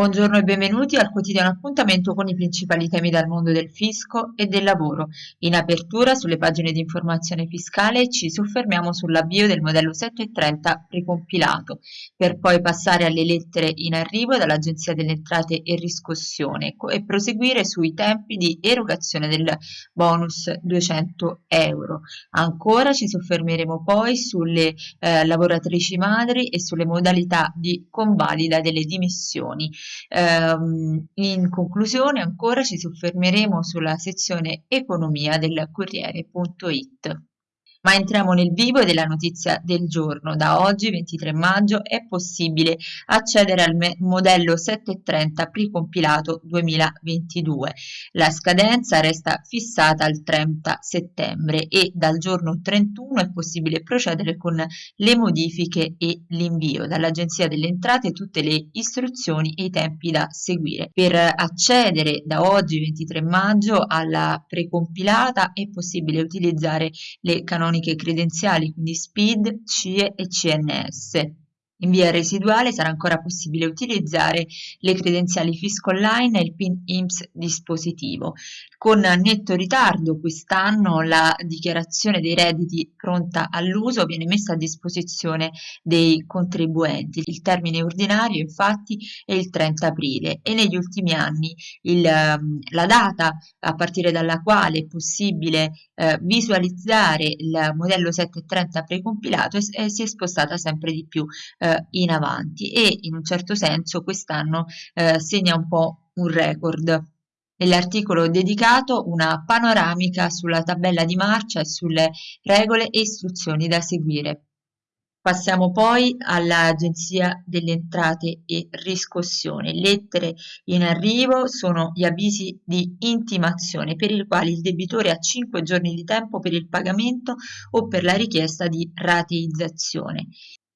Buongiorno e benvenuti al quotidiano appuntamento con i principali temi dal mondo del fisco e del lavoro. In apertura sulle pagine di informazione fiscale ci soffermiamo sull'avvio del modello 730 precompilato, per poi passare alle lettere in arrivo dall'Agenzia delle Entrate e Riscossione e proseguire sui tempi di erogazione del bonus 200 euro. Ancora ci soffermeremo poi sulle eh, lavoratrici madri e sulle modalità di convalida delle dimissioni. Um, in conclusione ancora ci soffermeremo sulla sezione economia del Corriere.it. Ma entriamo nel vivo della notizia del giorno. Da oggi, 23 maggio, è possibile accedere al modello 730 precompilato 2022. La scadenza resta fissata al 30 settembre e dal giorno 31 è possibile procedere con le modifiche e l'invio. Dall'Agenzia delle Entrate tutte le istruzioni e i tempi da seguire. Per accedere da oggi, 23 maggio, alla precompilata è possibile utilizzare le canoniche canoniche credenziali, quindi SPID, CIE e CNS. In via residuale sarà ancora possibile utilizzare le credenziali Fisco Online e il PIN IMSS dispositivo. Con netto ritardo quest'anno la dichiarazione dei redditi pronta all'uso viene messa a disposizione dei contribuenti. Il termine ordinario infatti è il 30 aprile e negli ultimi anni il, ehm, la data a partire dalla quale è possibile eh, visualizzare il modello 730 precompilato eh, si è spostata sempre di più eh, eh, in avanti e in un certo senso quest'anno eh, segna un po' un record. Nell'articolo dedicato una panoramica sulla tabella di marcia e sulle regole e istruzioni da seguire. Passiamo poi all'Agenzia delle Entrate e Riscossione. Lettere in arrivo sono gli avvisi di intimazione per i quali il debitore ha 5 giorni di tempo per il pagamento o per la richiesta di rateizzazione.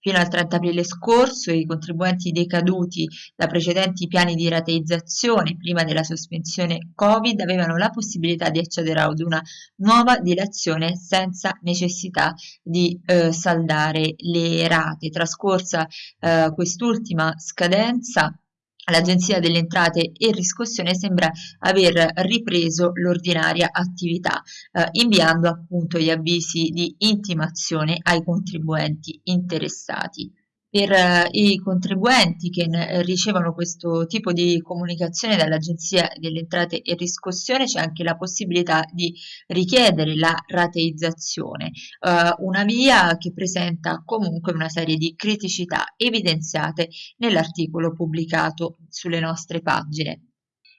Fino al 30 aprile scorso i contribuenti decaduti da precedenti piani di rateizzazione prima della sospensione Covid avevano la possibilità di accedere ad una nuova dilazione senza necessità di eh, saldare le rate. Trascorsa eh, quest'ultima scadenza L'Agenzia delle Entrate e Riscossione sembra aver ripreso l'ordinaria attività, eh, inviando appunto gli avvisi di intimazione ai contribuenti interessati per eh, i contribuenti che ricevono questo tipo di comunicazione dall'Agenzia delle Entrate e Riscossione c'è anche la possibilità di richiedere la rateizzazione, eh, una via che presenta comunque una serie di criticità evidenziate nell'articolo pubblicato sulle nostre pagine.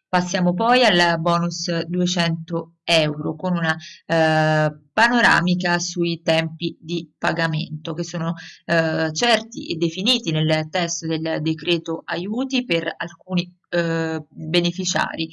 Passiamo poi al bonus 200 euro con una eh, panoramica sui tempi di pagamento che sono eh, certi e definiti nel testo del decreto aiuti per alcuni eh, beneficiari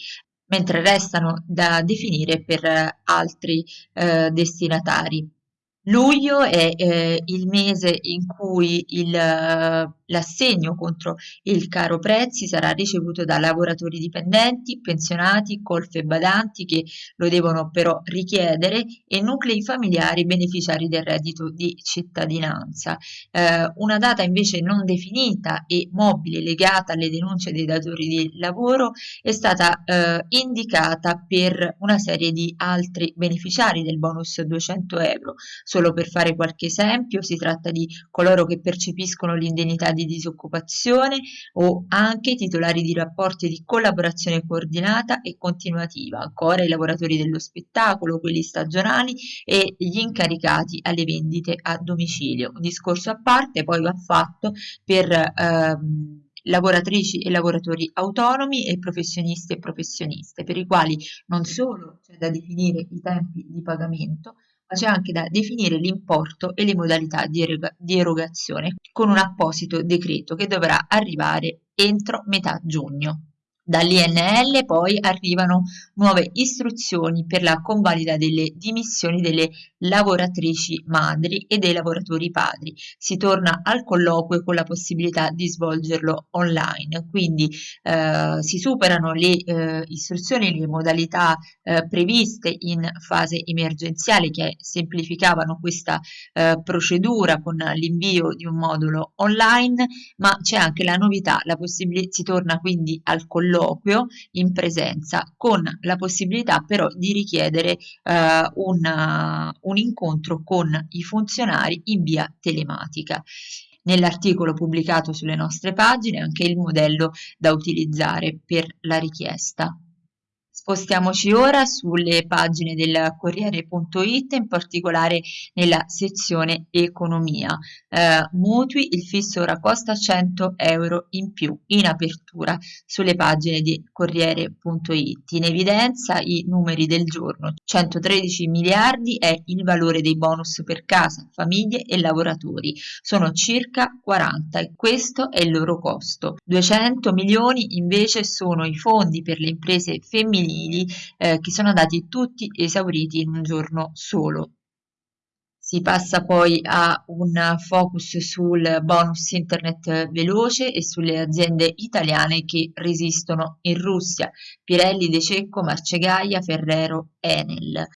mentre restano da definire per altri eh, destinatari. Luglio è eh, il mese in cui eh, l'assegno contro il caro prezzi sarà ricevuto da lavoratori dipendenti, pensionati, colfe e badanti che lo devono però richiedere e nuclei familiari beneficiari del reddito di cittadinanza. Eh, una data invece non definita e mobile legata alle denunce dei datori di lavoro è stata eh, indicata per una serie di altri beneficiari del bonus 200 euro Solo per fare qualche esempio, si tratta di coloro che percepiscono l'indennità di disoccupazione o anche titolari di rapporti di collaborazione coordinata e continuativa, ancora i lavoratori dello spettacolo, quelli stagionali e gli incaricati alle vendite a domicilio. Un discorso a parte poi va fatto per ehm, lavoratrici e lavoratori autonomi e professionisti e professioniste, per i quali non solo c'è da definire i tempi di pagamento, c'è anche da definire l'importo e le modalità di, eroga di erogazione con un apposito decreto che dovrà arrivare entro metà giugno. Dall'INL poi arrivano nuove istruzioni per la convalida delle dimissioni delle lavoratrici madri e dei lavoratori padri. Si torna al colloquio con la possibilità di svolgerlo online, quindi eh, si superano le eh, istruzioni, le modalità eh, previste in fase emergenziale che semplificavano questa eh, procedura con l'invio di un modulo online, ma c'è anche la novità, la si torna quindi al colloquio in presenza con la possibilità però di richiedere eh, un, un incontro con i funzionari in via telematica. Nell'articolo pubblicato sulle nostre pagine anche il modello da utilizzare per la richiesta. Spostiamoci ora sulle pagine del Corriere.it, in particolare nella sezione Economia. Eh, mutui, il fisso ora costa 100 euro in più in apertura sulle pagine di Corriere.it. In evidenza i numeri del giorno. 113 miliardi è il valore dei bonus per casa, famiglie e lavoratori. Sono circa 40 e questo è il loro costo. 200 milioni invece sono i fondi per le imprese femminili femminili eh, che sono andati tutti esauriti in un giorno solo. Si passa poi a un focus sul bonus internet veloce e sulle aziende italiane che resistono in Russia, Pirelli, De Cecco, Marcegaia, Ferrero, Enel.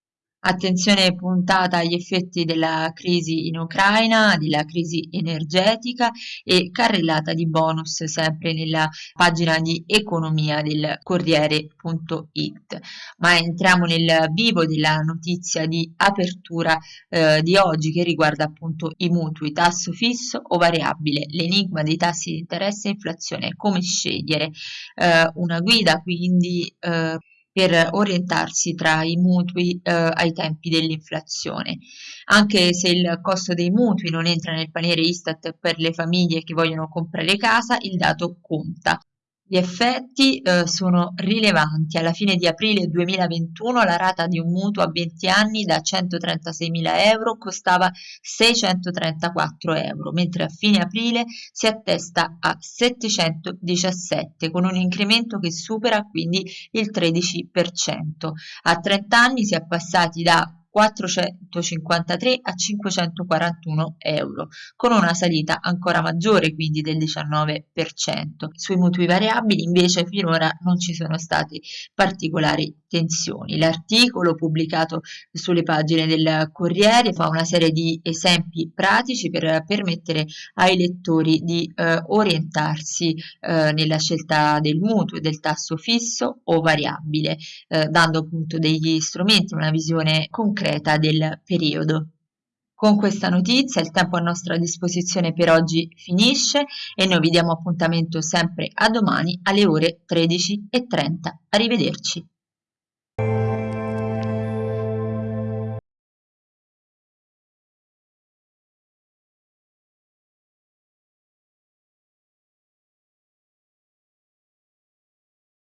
Attenzione puntata agli effetti della crisi in Ucraina, della crisi energetica e carrellata di bonus sempre nella pagina di economia del Corriere.it. Ma entriamo nel vivo della notizia di apertura eh, di oggi che riguarda appunto i mutui, tasso fisso o variabile, l'enigma dei tassi di interesse e inflazione, come scegliere eh, una guida quindi eh, per orientarsi tra i mutui eh, ai tempi dell'inflazione. Anche se il costo dei mutui non entra nel paniere Istat per le famiglie che vogliono comprare casa, il dato conta. Gli effetti eh, sono rilevanti. Alla fine di aprile 2021 la rata di un mutuo a 20 anni da 136.000 euro costava 634 euro, mentre a fine aprile si attesta a 717 con un incremento che supera quindi il 13%. A 30 anni si è passati da 453 a 541 euro, con una salita ancora maggiore quindi del 19%. Sui mutui variabili invece finora non ci sono state particolari tensioni. L'articolo pubblicato sulle pagine del Corriere fa una serie di esempi pratici per permettere ai lettori di eh, orientarsi eh, nella scelta del mutuo e del tasso fisso o variabile, eh, dando appunto degli strumenti, una visione concreta concreta del periodo. Con questa notizia il tempo a nostra disposizione per oggi finisce e noi vi diamo appuntamento sempre a domani alle ore 13.30. Arrivederci.